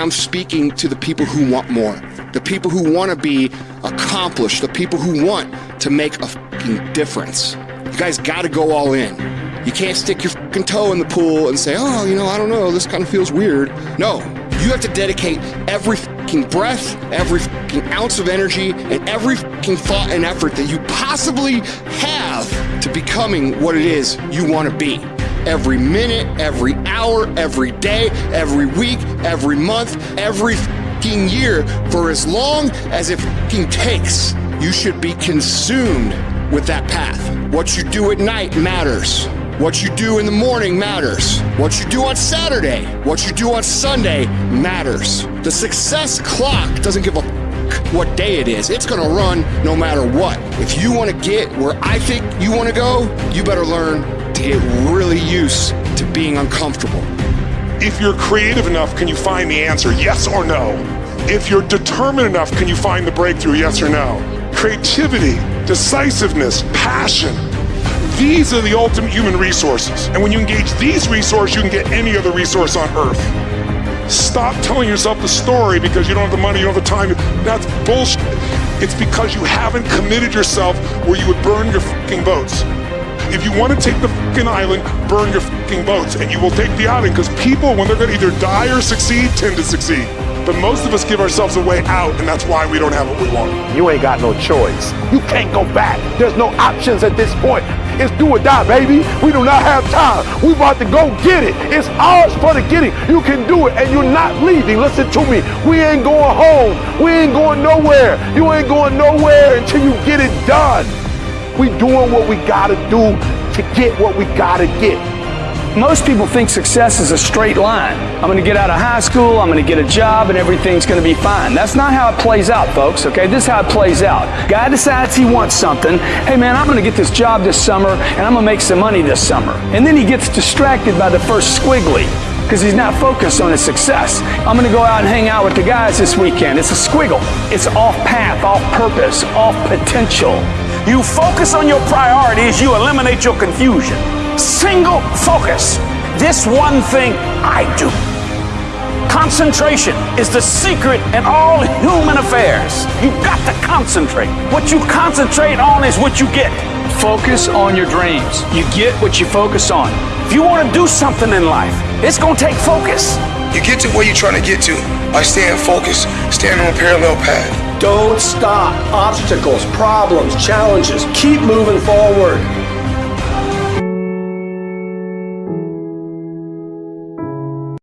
I'm speaking to the people who want more, the people who want to be accomplished, the people who want to make a fucking difference. You guys got to go all in. You can't stick your fucking toe in the pool and say, oh, you know, I don't know, this kind of feels weird. No, you have to dedicate every fucking breath, every fucking ounce of energy, and every fucking thought and effort that you possibly have to becoming what it is you want to be every minute, every hour, every day, every week, every month, every year for as long as it takes. You should be consumed with that path. What you do at night matters. What you do in the morning matters. What you do on Saturday, what you do on Sunday matters. The success clock doesn't give a what day it is. It's gonna run no matter what. If you wanna get where I think you wanna go, you better learn to get really used to being uncomfortable. If you're creative enough, can you find the answer, yes or no? If you're determined enough, can you find the breakthrough, yes or no? Creativity, decisiveness, passion. These are the ultimate human resources. And when you engage these resources, you can get any other resource on earth. Stop telling yourself the story because you don't have the money, you don't have the time. That's bullshit. It's because you haven't committed yourself where you would burn your fucking boats. If you want to take the fucking island, burn your fucking boats, and you will take the island because people, when they're going to either die or succeed, tend to succeed. But most of us give ourselves a way out, and that's why we don't have what we want. You ain't got no choice. You can't go back. There's no options at this point. It's do or die, baby. We do not have time. We about to go get it. It's ours for the getting. You can do it, and you're not leaving. Listen to me. We ain't going home. We ain't going nowhere. You ain't going nowhere until you get it done. We doing what we gotta do to get what we gotta get. Most people think success is a straight line. I'm going to get out of high school, I'm going to get a job, and everything's going to be fine. That's not how it plays out, folks, okay? This is how it plays out. Guy decides he wants something. Hey, man, I'm going to get this job this summer, and I'm going to make some money this summer. And then he gets distracted by the first squiggly because he's not focused on his success. I'm going to go out and hang out with the guys this weekend. It's a squiggle. It's off path, off purpose, off potential. You focus on your priorities, you eliminate your confusion. Single focus. This one thing I do. Concentration is the secret in all human affairs. You've got to concentrate. What you concentrate on is what you get. Focus on your dreams. You get what you focus on. If you want to do something in life, it's going to take focus. You get to where you're trying to get to by staying focused, staying on a parallel path. Don't stop. Obstacles, problems, challenges. Keep moving forward.